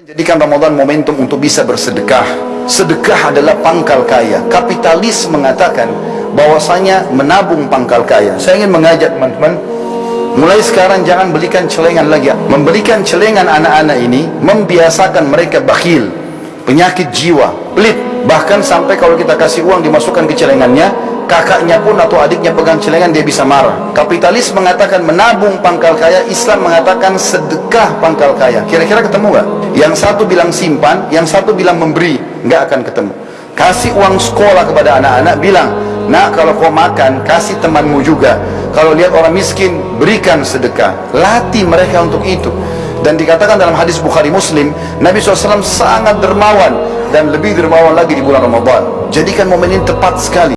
Jadikan Ramadan momentum untuk bisa bersedekah. Sedekah adalah pangkal kaya. Kapitalis mengatakan bahwasanya menabung pangkal kaya. Saya ingin mengajak teman-teman Mulai sekarang jangan belikan celengan lagi Membelikan celengan anak-anak ini Membiasakan mereka bakhil Penyakit jiwa, pelit Bahkan sampai kalau kita kasih uang dimasukkan ke celengannya Kakaknya pun atau adiknya pegang celengan dia bisa marah. Kapitalis mengatakan menabung pangkal kaya Islam mengatakan sedekah pangkal kaya. Kira-kira ketemu gak? Yang satu bilang simpan Yang satu bilang memberi Nggak akan ketemu. Kasih uang sekolah kepada anak-anak Bilang Nak kalau kau makan kasih temanmu juga. Kalau lihat orang miskin berikan sedekah. Latih mereka untuk itu. Dan dikatakan dalam hadis Bukhari Muslim Nabi SAW sangat dermawan Dan lebih dermawan lagi di bulan Ramadan. Jadikan momen ini tepat sekali